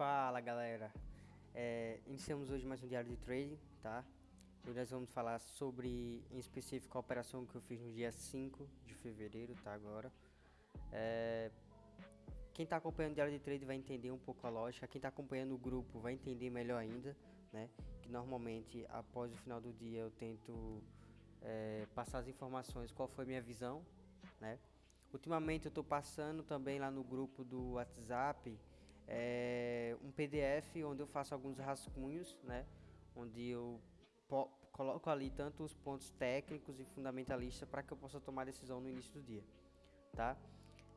Fala galera, é, iniciamos hoje mais um diário de trading, tá? Hoje nós vamos falar sobre, em específico, a operação que eu fiz no dia 5 de fevereiro, tá? Agora, é, quem está acompanhando o diário de trade vai entender um pouco a lógica, quem está acompanhando o grupo vai entender melhor ainda, né? Que normalmente, após o final do dia, eu tento é, passar as informações, qual foi minha visão, né? Ultimamente eu estou passando também lá no grupo do WhatsApp é, um PDF onde eu faço alguns rascunhos, né? Onde eu coloco ali tanto os pontos técnicos e fundamentalistas para que eu possa tomar decisão no início do dia, tá?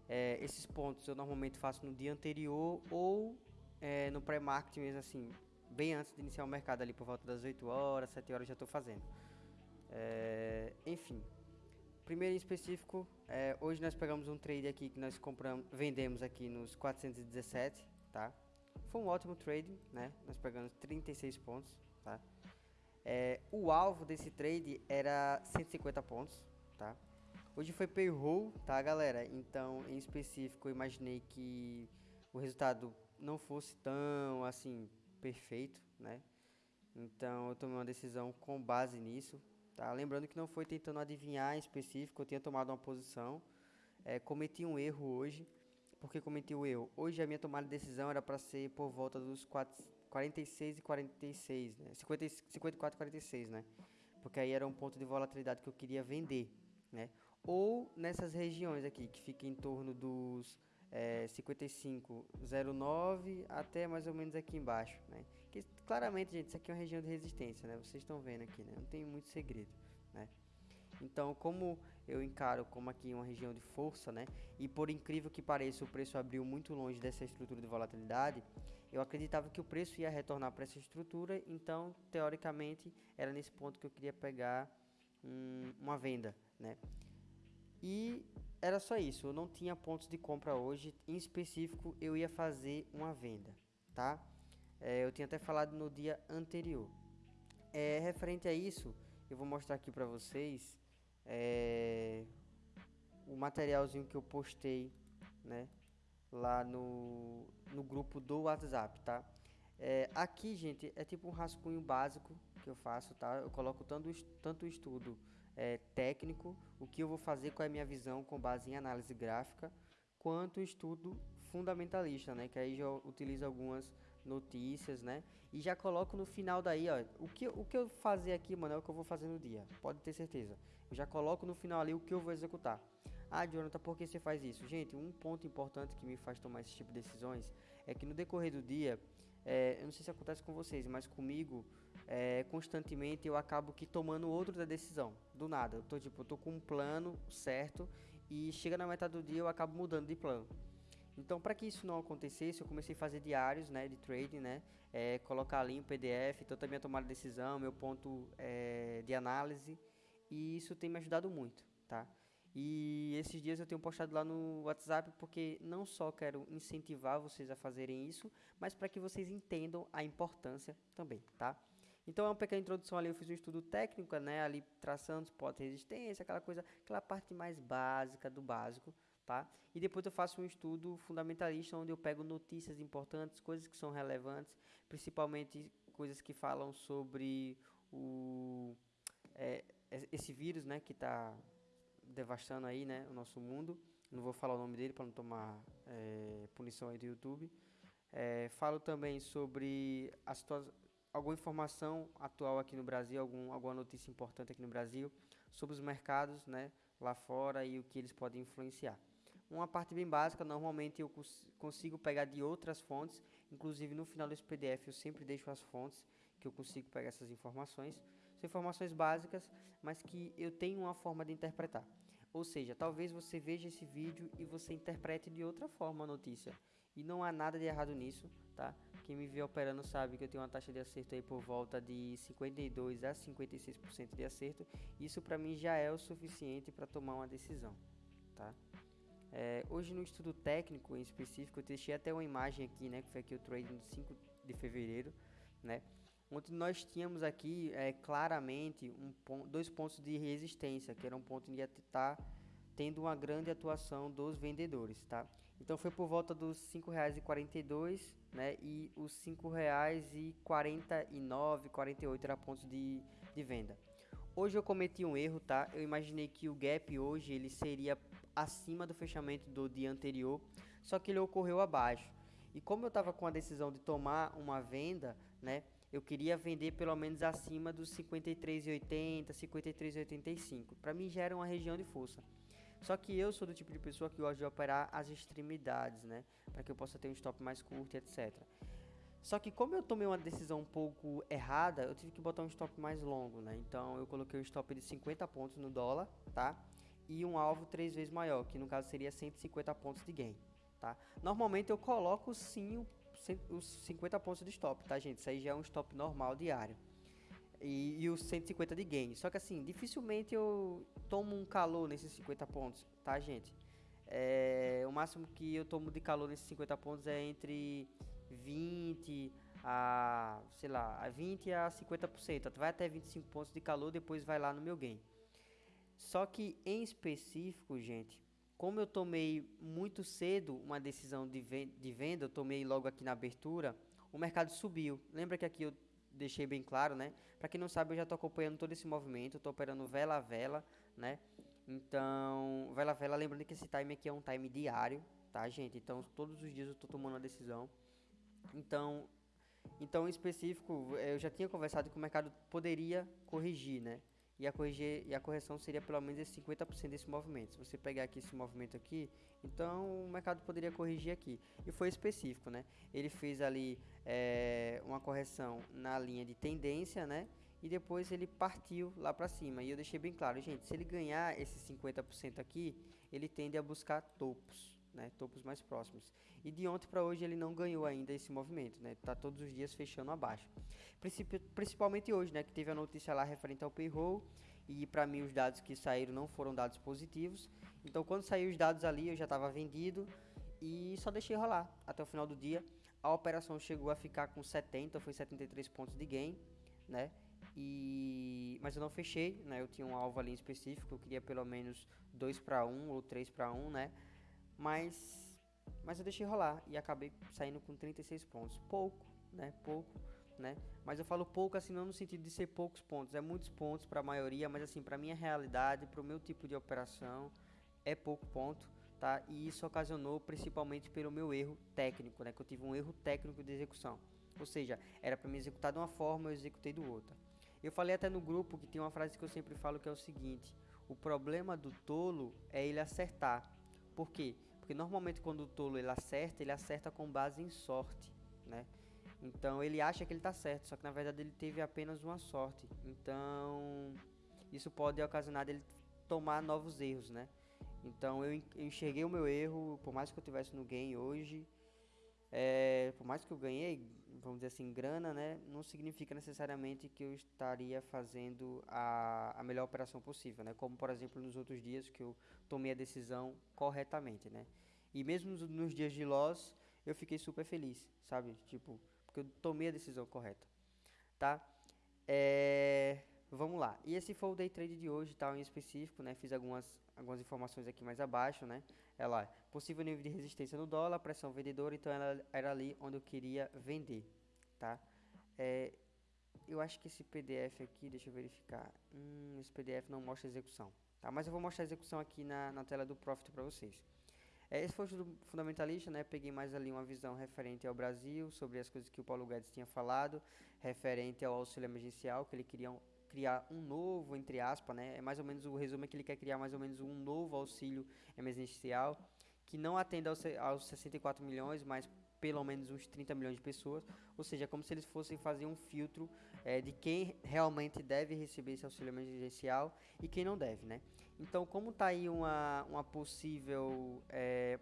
É, esses pontos eu normalmente faço no dia anterior ou é, no pré-marketing mesmo assim, bem antes de iniciar o mercado ali por volta das 8 horas, 7 horas já estou fazendo. É, enfim, primeiro em específico, é, hoje nós pegamos um trade aqui que nós compramos, vendemos aqui nos 417, tá? Foi um ótimo trade, né? Nós pegamos 36 pontos, tá? É, o alvo desse trade era 150 pontos, tá? Hoje foi payroll, tá, galera? Então, em específico, eu imaginei que o resultado não fosse tão, assim, perfeito, né? Então, eu tomei uma decisão com base nisso, Tá? Lembrando que não foi tentando adivinhar em específico, eu tinha tomado uma posição. É, cometi um erro hoje. Porque cometi o erro? Hoje a minha tomada de decisão era para ser por volta dos 4, 46 e 46, né? 50, 54 e 46, né? Porque aí era um ponto de volatilidade que eu queria vender, né? Ou nessas regiões aqui, que fica em torno dos é, 55,09 até mais ou menos aqui embaixo, né? Que claramente, gente, isso aqui é uma região de resistência, né? Vocês estão vendo aqui, né? Não tem muito segredo, né? Então, como eu encaro como aqui uma região de força, né? E por incrível que pareça, o preço abriu muito longe dessa estrutura de volatilidade, eu acreditava que o preço ia retornar para essa estrutura, então, teoricamente, era nesse ponto que eu queria pegar um, uma venda, né? E era só isso, eu não tinha pontos de compra hoje, em específico eu ia fazer uma venda, tá? É, eu tinha até falado no dia anterior. É, referente a isso, eu vou mostrar aqui para vocês é, o materialzinho que eu postei, né? Lá no, no grupo do WhatsApp, tá? É, aqui, gente, é tipo um rascunho básico que eu faço, tá? Eu coloco tanto, tanto estudo é, técnico, o que eu vou fazer, qual é a minha visão com base em análise gráfica, quanto estudo fundamentalista, né? Que aí já utilizo algumas notícias, né? E já coloco no final daí, ó, o que, o que eu fazer aqui, mano, é o que eu vou fazer no dia, pode ter certeza. Eu já coloco no final ali o que eu vou executar. Ah, Jonathan, por que você faz isso? Gente, um ponto importante que me faz tomar esse tipo de decisões é que no decorrer do dia, é, eu não sei se acontece com vocês, mas comigo, é, constantemente eu acabo que tomando outro da decisão, do nada. Eu tô tipo, eu tô com um plano certo e chega na metade do dia eu acabo mudando de plano. Então, para que isso não acontecesse, eu comecei a fazer diários, né, de trading, né, é, colocar ali um PDF, então também a tomada de decisão, meu ponto é, de análise, e isso tem me ajudado muito, tá? E esses dias eu tenho postado lá no WhatsApp porque não só quero incentivar vocês a fazerem isso, mas para que vocês entendam a importância também, tá? Então é uma pequena introdução ali, eu fiz um estudo técnico, né, ali traçando suporte resistência, aquela coisa, aquela parte mais básica do básico, tá? E depois eu faço um estudo fundamentalista onde eu pego notícias importantes, coisas que são relevantes, principalmente coisas que falam sobre o é, esse vírus, né, que está devastando aí, né, o nosso mundo. Não vou falar o nome dele para não tomar é, punição aí do YouTube. É, falo também sobre a situação, alguma informação atual aqui no Brasil, algum, alguma notícia importante aqui no Brasil sobre os mercados, né, lá fora e o que eles podem influenciar. Uma parte bem básica, normalmente eu cons consigo pegar de outras fontes, inclusive no final desse PDF eu sempre deixo as fontes que eu consigo pegar essas informações. São informações básicas, mas que eu tenho uma forma de interpretar. Ou seja, talvez você veja esse vídeo e você interprete de outra forma a notícia. E não há nada de errado nisso, tá? Quem me vê operando sabe que eu tenho uma taxa de acerto aí por volta de 52 a 56% de acerto. Isso para mim já é o suficiente para tomar uma decisão, tá? É, hoje no estudo técnico em específico, eu deixei até uma imagem aqui, né, que foi aqui o trading de 5 de fevereiro, né, onde nós tínhamos aqui é, claramente um ponto, dois pontos de resistência, que era um ponto que ia estar tendo uma grande atuação dos vendedores, tá? Então foi por volta dos R$ 5,42, né? E os R$ 5,49, 48 era pontos de, de venda. Hoje eu cometi um erro, tá? Eu imaginei que o gap hoje ele seria acima do fechamento do dia anterior, só que ele ocorreu abaixo. E como eu estava com a decisão de tomar uma venda, né? Eu queria vender pelo menos acima dos 53,80, 53,85. Para mim já era uma região de força. Só que eu sou do tipo de pessoa que gosta de operar as extremidades, né? Para que eu possa ter um stop mais curto, etc. Só que como eu tomei uma decisão um pouco errada, eu tive que botar um stop mais longo, né? Então eu coloquei um stop de 50 pontos no dólar, tá? E um alvo três vezes maior, que no caso seria 150 pontos de gain, tá? Normalmente eu coloco sim os 50 pontos de stop, tá, gente? Isso aí já é um stop normal diário. E, e os 150 de gain. Só que assim, dificilmente eu tomo um calor nesses 50 pontos, tá, gente? É, o máximo que eu tomo de calor nesses 50 pontos é entre 20 a, sei lá, a 20 a 50%. Vai até 25 pontos de calor, depois vai lá no meu gain. Só que em específico, gente, como eu tomei muito cedo uma decisão de, venda, eu tomei logo aqui na abertura, o mercado subiu. Lembra que aqui eu deixei bem claro, né? Para quem não sabe, eu já estou acompanhando todo esse movimento, estou operando vela a vela, né? Então, vela a vela, lembrando que esse time aqui é um time diário, tá, gente? Então, todos os dias eu estou tomando uma decisão. Então, então, em específico, eu já tinha conversado que o mercado poderia corrigir, né? E a, corrigir, e a correção seria pelo menos esse 50% desse movimento. Se você pegar aqui esse movimento aqui, então o mercado poderia corrigir aqui. E foi específico, né? Ele fez ali é, uma correção na linha de tendência, né? E depois ele partiu lá para cima. E eu deixei bem claro, gente, se ele ganhar esse 50% aqui, ele tende a buscar topos né, topos mais próximos. E de ontem para hoje ele não ganhou ainda esse movimento, né? Tá todos os dias fechando abaixo. Principalmente hoje, né, que teve a notícia lá referente ao payroll e para mim os dados que saíram não foram dados positivos. Então quando saiu os dados ali eu já estava vendido e só deixei rolar até o final do dia. A operação chegou a ficar com 70, foi 73 pontos de gain, né? E mas eu não fechei, né? Eu tinha um alvo ali específico, eu queria pelo menos 2 para 1 ou 3 para 1, né? Mas, mas eu deixei rolar e acabei saindo com 36 pontos. Pouco, né? Pouco, né? Mas eu falo pouco assim não no sentido de ser poucos pontos, é muitos pontos para a maioria, mas assim, para minha realidade, para o meu tipo de operação, é pouco ponto, tá? E isso ocasionou principalmente pelo meu erro técnico, né? Que eu tive um erro técnico de execução. Ou seja, era para me executar de uma forma, eu executei do outra. Eu falei até no grupo que tem uma frase que eu sempre falo que é o seguinte: o problema do tolo é ele acertar, por quê? Porque normalmente quando o tolo ele acerta, ele acerta com base em sorte, né? Então ele acha que ele está certo, só que na verdade ele teve apenas uma sorte. Então isso pode ocasionar ele tomar novos erros, né? Então eu enxerguei o meu erro, por mais que eu tivesse no game hoje, é, por mais que eu ganhei, vamos dizer assim, grana, né, não significa necessariamente que eu estaria fazendo a, a melhor operação possível, né, como por exemplo nos outros dias que eu tomei a decisão corretamente, né, e mesmo nos, nos dias de loss eu fiquei super feliz, sabe, tipo, porque eu tomei a decisão correta, tá, é, vamos lá, e esse foi o day trade de hoje, tal, em específico, né, fiz algumas, algumas informações aqui mais abaixo, né, ela possível nível de resistência no dólar, pressão vendedora, então ela era ali onde eu queria vender, tá? É, eu acho que esse PDF aqui, deixa eu verificar, hum, esse PDF não mostra execução, tá? Mas eu vou mostrar a execução aqui na, na tela do Profit para vocês. É, esse foi o fundamentalista, né? Peguei mais ali uma visão referente ao Brasil, sobre as coisas que o Paulo Guedes tinha falado, referente ao auxílio emergencial, que ele queria um, criar um novo, entre aspas, né? É mais ou menos o resumo é que ele quer criar mais ou menos um novo auxílio emergencial que não atenda aos, aos 64 milhões, mas pelo menos uns 30 milhões de pessoas, ou seja, como se eles fossem fazer um filtro é, de quem realmente deve receber esse auxílio emergencial e quem não deve, né? Então, como está aí uma, uma possível é,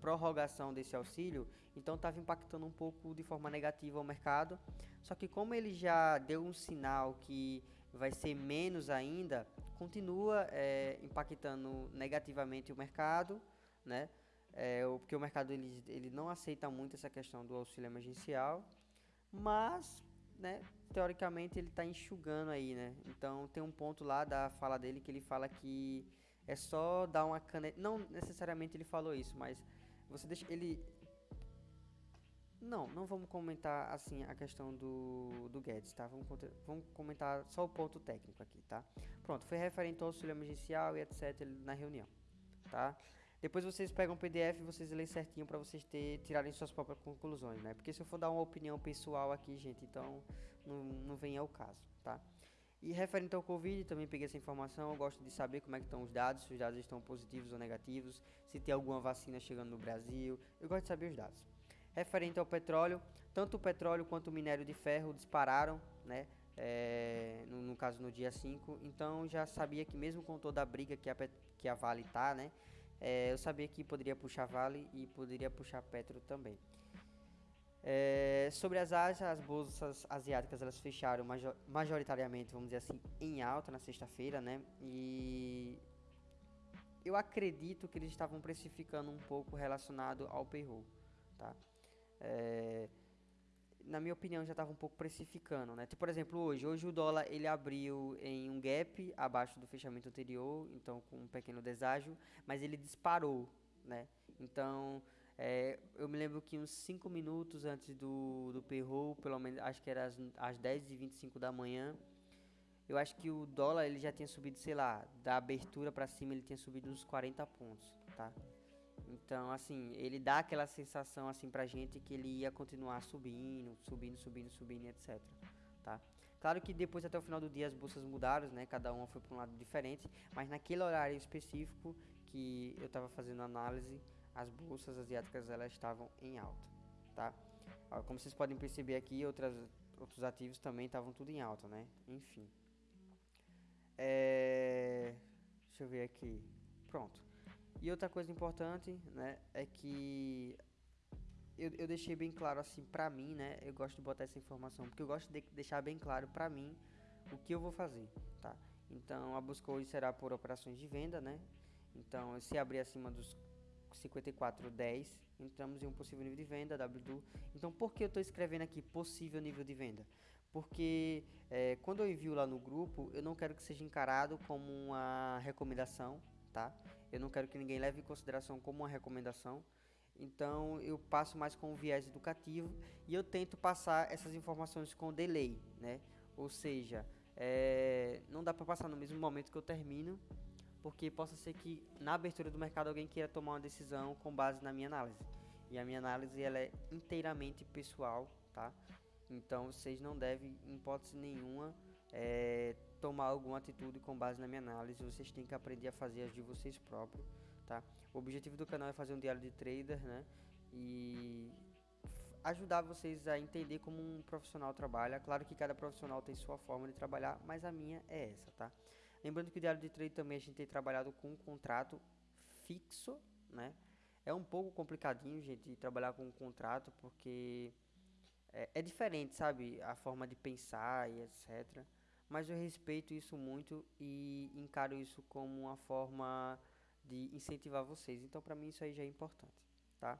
prorrogação desse auxílio, então estava impactando um pouco de forma negativa o mercado, só que como ele já deu um sinal que vai ser menos ainda, continua é, impactando negativamente o mercado, né? É, porque o mercado ele, ele não aceita muito essa questão do auxílio emergencial, mas, né, teoricamente ele está enxugando aí, né? Então tem um ponto lá da fala dele que ele fala que é só dar uma caneta. Não necessariamente ele falou isso, mas você deixa ele. Não, não vamos comentar assim a questão do, do Guedes, tá? Vamos, vamos comentar só o ponto técnico aqui, tá? Pronto, foi referente ao auxílio emergencial e etc. na reunião, tá? Depois vocês pegam o PDF e vocês leem certinho para vocês ter, tirarem suas próprias conclusões, né? Porque se eu for dar uma opinião pessoal aqui, gente, então não, não vem ao caso, tá? E referente ao Covid, também peguei essa informação, eu gosto de saber como é que estão os dados, se os dados estão positivos ou negativos, se tem alguma vacina chegando no Brasil, eu gosto de saber os dados. Referente ao petróleo, tanto o petróleo quanto o minério de ferro dispararam, né, é, no, no, caso no dia 5, então já sabia que mesmo com toda a briga que a, que a Vale tá, né, é, eu sabia que poderia puxar Vale e poderia puxar Petro também. É, sobre as Ásias, as bolsas asiáticas elas fecharam major, majoritariamente, vamos dizer assim, em alta na sexta-feira, né? E eu acredito que eles estavam precificando um pouco relacionado ao payroll, tá? É, na minha opinião já estava um pouco precificando, né? Tipo, por exemplo, hoje, hoje o dólar ele abriu em um gap abaixo do fechamento anterior, então com um pequeno deságio, mas ele disparou, né? Então é, eu me lembro que uns 5 minutos antes do, do payroll, pelo menos acho que era às, às 10h25 da manhã, eu acho que o dólar ele já tinha subido, sei lá, da abertura para cima ele tinha subido uns 40 pontos, tá? Então, assim, ele dá aquela sensação assim pra gente que ele ia continuar subindo, subindo, subindo, subindo, etc, tá? Claro que depois até o final do dia as bolsas mudaram, né? Cada uma foi para um lado diferente, mas naquele horário específico que eu estava fazendo análise, as bolsas asiáticas elas estavam em alta, tá? Como vocês podem perceber aqui, outras, outros ativos também estavam tudo em alta, né? Enfim. É... Deixa eu ver aqui. Pronto. E outra coisa importante, né, é que eu, eu deixei bem claro assim pra mim, né? Eu gosto de botar essa informação porque eu gosto de deixar bem claro pra mim o que eu vou fazer, tá? Então a busca hoje será por operações de venda, né? Então se abrir acima dos 54,10, entramos em um possível nível de venda, W2. Então, por que eu estou escrevendo aqui possível nível de venda? Porque é, quando eu envio lá no grupo, eu não quero que seja encarado como uma recomendação, tá? Eu não quero que ninguém leve em consideração como uma recomendação. Então, eu passo mais com um viés educativo e eu tento passar essas informações com delay, né? Ou seja, é, não dá para passar no mesmo momento que eu termino porque possa ser que na abertura do mercado alguém queira tomar uma decisão com base na minha análise. E a minha análise ela é inteiramente pessoal, tá? Então vocês não devem, em hipótese nenhuma, é, tomar alguma atitude com base na minha análise. Vocês têm que aprender a fazer as de vocês próprios, tá? O objetivo do canal é fazer um diário de trader, né? E ajudar vocês a entender como um profissional trabalha. Claro que cada profissional tem sua forma de trabalhar, mas a minha é essa, tá? Lembrando que o diário de trade também a gente tem trabalhado com um contrato fixo, né? É um pouco complicadinho, gente, trabalhar com um contrato, porque é, é diferente, sabe? A forma de pensar e etc. Mas eu respeito isso muito e encaro isso como uma forma de incentivar vocês. Então, para mim, isso aí já é importante, tá?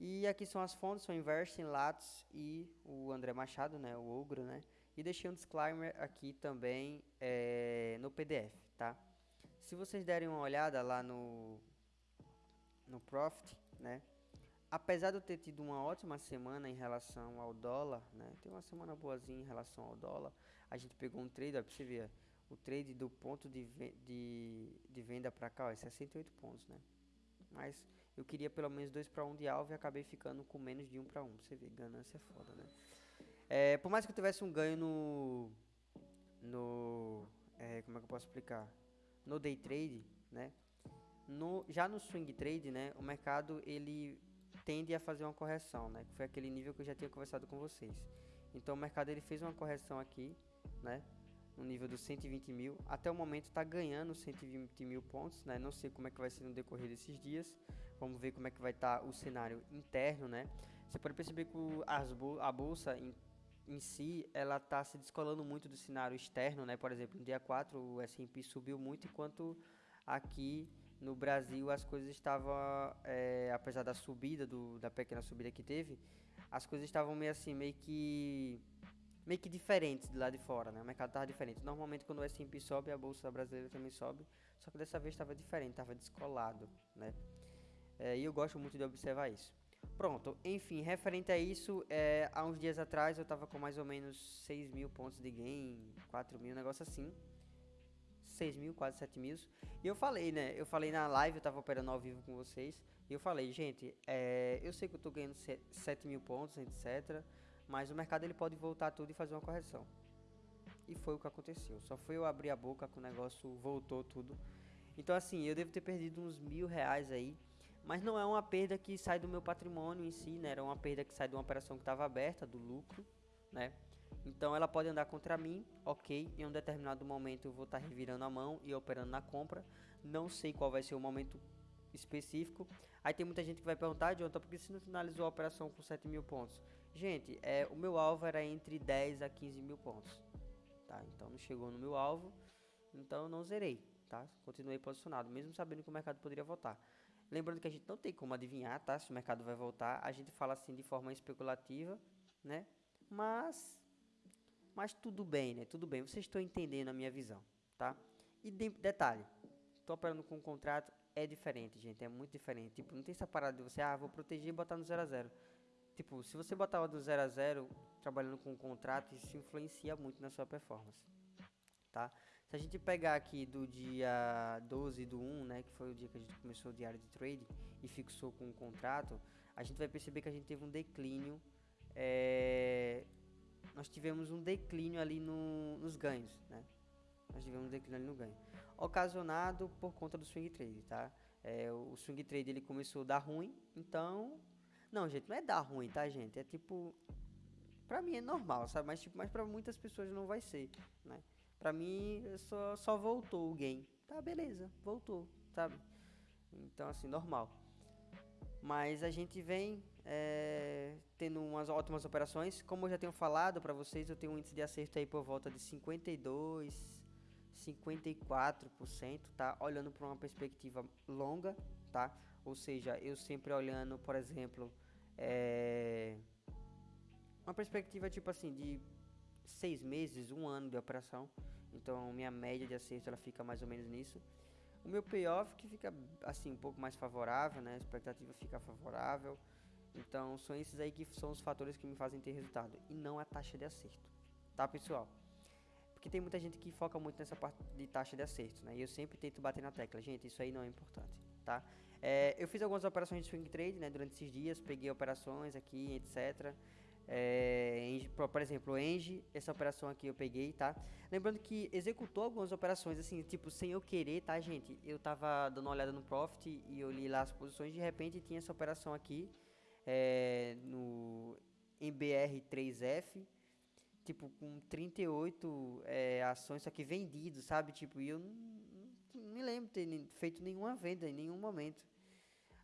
E aqui são as fontes, são Inversing, Lattes e o André Machado, né? O Ogro, né? E deixei um disclaimer aqui também é, no PDF, tá? Se vocês derem uma olhada lá no, no Profit, né? Apesar de eu ter tido uma ótima semana em relação ao dólar, né? Tem uma semana boazinha em relação ao dólar. A gente pegou um trade, ó, pra você ver, o trade do ponto de, de, de venda para cá, ó, é 68 pontos, né? Mas eu queria pelo menos 2 para 1 de alvo e acabei ficando com menos de 1 para 1. Você vê, ganância é foda, né? É, por mais que eu tivesse um ganho no. No. É, como é que eu posso explicar? No day trade, né? No, já no swing trade, né? O mercado ele tende a fazer uma correção, né? Que foi aquele nível que eu já tinha conversado com vocês. Então o mercado ele fez uma correção aqui, né? No nível dos 120 mil. Até o momento está ganhando 120 mil pontos, né? Não sei como é que vai ser no decorrer desses dias. Vamos ver como é que vai estar tá o cenário interno, né? Você pode perceber que as, a bolsa em si, ela está se descolando muito do cenário externo, né? Por exemplo, no dia 4 o S&P subiu muito, enquanto aqui no Brasil as coisas estavam, é, apesar da subida, do, da pequena subida que teve, as coisas estavam meio assim, meio que meio que diferentes de lá de fora, né? O mercado tava diferente. Normalmente quando o S&P sobe, a bolsa brasileira também sobe, só que dessa vez estava diferente, estava descolado, né? É, e eu gosto muito de observar isso. Pronto, enfim, referente a isso, é, há uns dias atrás eu estava com mais ou menos 6 mil pontos de gain, 4 mil, um negócio assim. 6 mil, quase 7 mil. E eu falei, né? Eu falei na live, eu estava operando ao vivo com vocês. E eu falei, gente, é, eu sei que eu estou ganhando 7 mil pontos, etc. Mas o mercado ele pode voltar tudo e fazer uma correção. E foi o que aconteceu. Só foi eu abrir a boca que o negócio voltou tudo. Então assim, eu devo ter perdido uns mil reais aí. Mas não é uma perda que sai do meu patrimônio em si, né? Era uma perda que sai de uma operação que estava aberta, do lucro, né? Então ela pode andar contra mim, ok. Em um determinado momento eu vou estar tá revirando a mão e operando na compra. Não sei qual vai ser o momento específico. Aí tem muita gente que vai perguntar, Jonathan, por que você não finalizou a operação com 7 mil pontos? Gente, é, o meu alvo era entre 10 a 15 mil pontos. Tá? Então não chegou no meu alvo, então não zerei. Tá? Continuei posicionado, mesmo sabendo que o mercado poderia voltar. Lembrando que a gente não tem como adivinhar tá? se o mercado vai voltar. A gente fala assim de forma especulativa, né? Mas, mas tudo bem, né? Tudo bem. Vocês estão entendendo a minha visão, tá? E de, detalhe, estou operando com um contrato, é diferente, gente. É muito diferente. Tipo, não tem essa parada de você, ah, vou proteger e botar no 0 a 0 Tipo, se você botar do 0 a 0 trabalhando com um contrato, isso influencia muito na sua performance, tá? Se a gente pegar aqui do dia 12 do 1, né, que foi o dia que a gente começou o diário de trade e fixou com um contrato, a gente vai perceber que a gente teve um declínio, é, nós tivemos um declínio ali no, nos ganhos, né? Nós tivemos um declínio ali no ganho, ocasionado por conta do swing trade, tá? É, o swing trade ele começou a dar ruim, então não, gente, não é dar ruim, tá, gente? É tipo. Pra mim é normal, sabe? Mas, tipo, mas pra muitas pessoas não vai ser, né? Pra mim só, só voltou o game. Tá, beleza, voltou, sabe? Então, assim, normal. Mas a gente vem é, tendo umas ótimas operações. Como eu já tenho falado para vocês, eu tenho um índice de acerto aí por volta de 52, 54%, tá? Olhando para uma perspectiva longa, tá? Ou seja, eu sempre olhando, por exemplo, é, uma perspectiva tipo assim de seis meses, um ano de operação. Então minha média de acerto ela fica mais ou menos nisso. O meu payoff que fica assim um pouco mais favorável, né? A expectativa fica favorável. Então são esses aí que são os fatores que me fazem ter resultado e não a taxa de acerto, tá pessoal? Porque tem muita gente que foca muito nessa parte de taxa de acerto, né? E eu sempre tento bater na tecla, gente, isso aí não é importante, tá? É, eu fiz algumas operações de swing trade, né, durante esses dias, peguei operações aqui, etc. É, por exemplo, Engie, essa operação aqui eu peguei, tá? Lembrando que executou algumas operações, assim, tipo, sem eu querer, tá, gente? Eu tava dando uma olhada no Profit e eu li lá as posições, de repente tinha essa operação aqui, é, no MBR3F, tipo, com 38 é, ações, só que vendido, sabe? Tipo, e eu não, me lembro ter feito nenhuma venda em nenhum momento.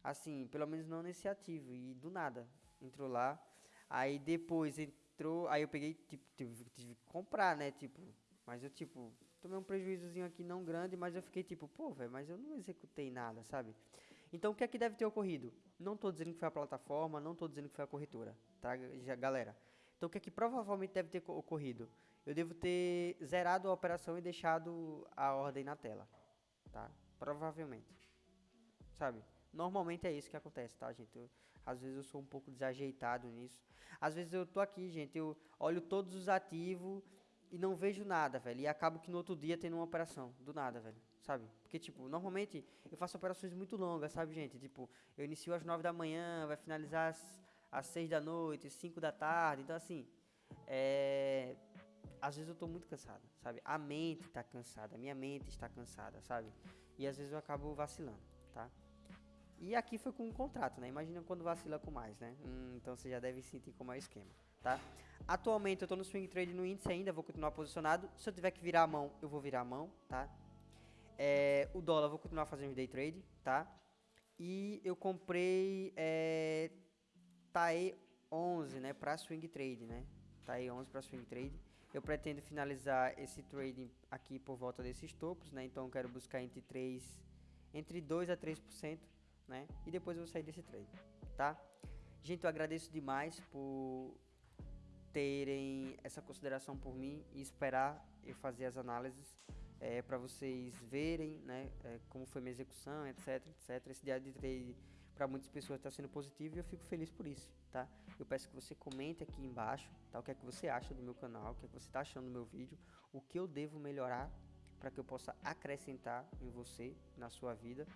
Assim, pelo menos não nesse ativo. E do nada, entrou lá. Aí depois entrou, aí eu peguei, tipo, tive, tive que comprar, né? Tipo, mas eu, tipo, tomei um prejuízozinho aqui não grande, mas eu fiquei tipo, pô, velho, mas eu não executei nada, sabe? Então o que é que deve ter ocorrido? Não tô dizendo que foi a plataforma, não tô dizendo que foi a corretora, tá, galera? Então o que é que provavelmente deve ter ocorrido? Eu devo ter zerado a operação e deixado a ordem na tela, tá? Provavelmente, sabe? Normalmente é isso que acontece, tá, gente? Eu, às vezes eu sou um pouco desajeitado nisso. Às vezes eu tô aqui, gente, eu olho todos os ativos e não vejo nada, velho. E acabo que no outro dia tendo uma operação, do nada, velho. Sabe? Porque, tipo, normalmente eu faço operações muito longas, sabe, gente? Tipo, eu inicio às 9 da manhã, vai finalizar às, às 6 da noite, 5 da tarde. Então, assim, é... Às vezes eu tô muito cansado, sabe? A mente tá cansada, minha mente está cansada, sabe? E às vezes eu acabo vacilando, tá? E aqui foi com um contrato, né? Imagina quando vacila com mais, né? Hum, então você já deve sentir como é o esquema, tá? Atualmente eu estou no swing trade no índice ainda, vou continuar posicionado. Se eu tiver que virar a mão, eu vou virar a mão, tá? É, o dólar vou continuar fazendo day trade, tá? E eu comprei é, TAE 11, né, para swing trade, né? TAE 11 para swing trade. Eu pretendo finalizar esse trading aqui por volta desses topos, né? Então eu quero buscar entre 3 entre 2 a 3% né? E depois eu vou sair desse trade, tá? Gente, eu agradeço demais por terem essa consideração por mim e esperar eu fazer as análises é, para vocês verem né, é, como foi minha execução, etc, etc. Esse diário de trade para muitas pessoas está sendo positivo e eu fico feliz por isso, tá? Eu peço que você comente aqui embaixo, tá? O que é que você acha do meu canal, o que é que você está achando do meu vídeo, o que eu devo melhorar para que eu possa acrescentar em você, na sua vida.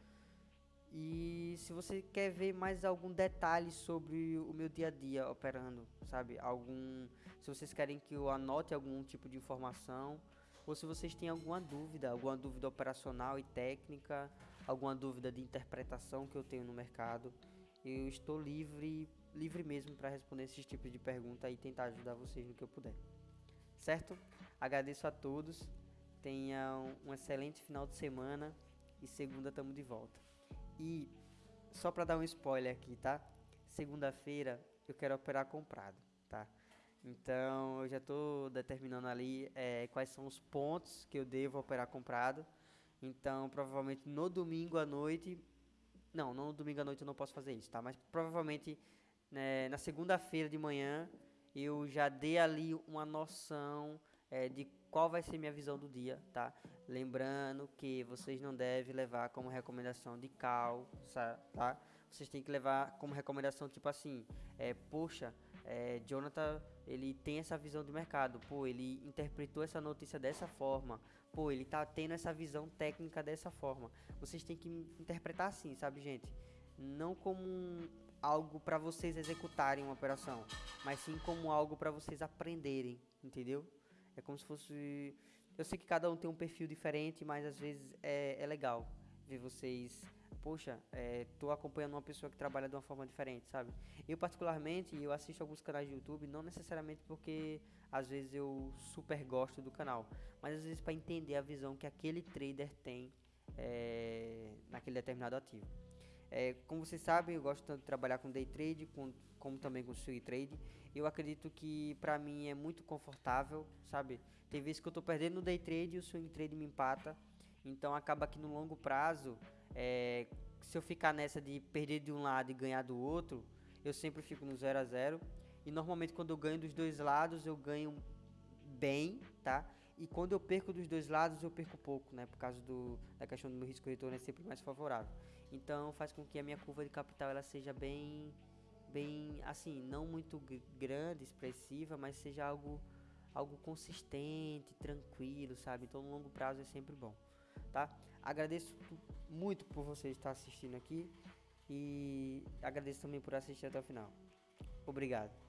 E se você quer ver mais algum detalhe sobre o meu dia a dia operando, sabe? Algum, se vocês querem que eu anote algum tipo de informação, ou se vocês têm alguma dúvida, alguma dúvida operacional e técnica, alguma dúvida de interpretação que eu tenho no mercado, eu estou livre, livre mesmo para responder esses tipos de pergunta e tentar ajudar vocês no que eu puder. Certo? Agradeço a todos. Tenham um excelente final de semana e segunda estamos de volta. E só para dar um spoiler aqui, tá? Segunda-feira eu quero operar comprado, tá? Então eu já estou determinando ali é, quais são os pontos que eu devo operar comprado. Então provavelmente no domingo à noite, não, no domingo à noite eu não posso fazer isso, tá? Mas provavelmente né, na segunda-feira de manhã eu já dei ali uma noção é, de qual vai ser minha visão do dia, tá? Lembrando que vocês não devem levar como recomendação de cal, tá? Vocês têm que levar como recomendação tipo assim, é, poxa, é, Jonathan, ele tem essa visão do mercado, pô, ele interpretou essa notícia dessa forma, pô, ele tá tendo essa visão técnica dessa forma. Vocês têm que interpretar assim, sabe, gente? Não como um, algo para vocês executarem uma operação, mas sim como algo para vocês aprenderem, entendeu? É como se fosse. Eu sei que cada um tem um perfil diferente, mas às vezes é, é legal ver vocês. Poxa, é, tô acompanhando uma pessoa que trabalha de uma forma diferente, sabe? Eu, particularmente, eu assisto alguns canais de YouTube, não necessariamente porque às vezes eu super gosto do canal, mas às vezes para entender a visão que aquele trader tem é, naquele determinado ativo. É, como vocês sabem, eu gosto tanto de trabalhar com day trade, com, como também com swing trade. Eu acredito que para mim é muito confortável, sabe? Tem vezes que eu tô perdendo no day trade e o swing trade me empata. Então acaba que no longo prazo, é, se eu ficar nessa de perder de um lado e ganhar do outro, eu sempre fico no 0 a 0 E normalmente quando eu ganho dos dois lados, eu ganho bem, tá? E quando eu perco dos dois lados, eu perco pouco, né? Por causa do, da questão do meu risco retorno é sempre mais favorável. Então faz com que a minha curva de capital ela seja bem bem assim, não muito grande, expressiva, mas seja algo algo consistente, tranquilo, sabe? Então no longo prazo é sempre bom, tá? Agradeço muito por você estar assistindo aqui e agradeço também por assistir até o final. Obrigado.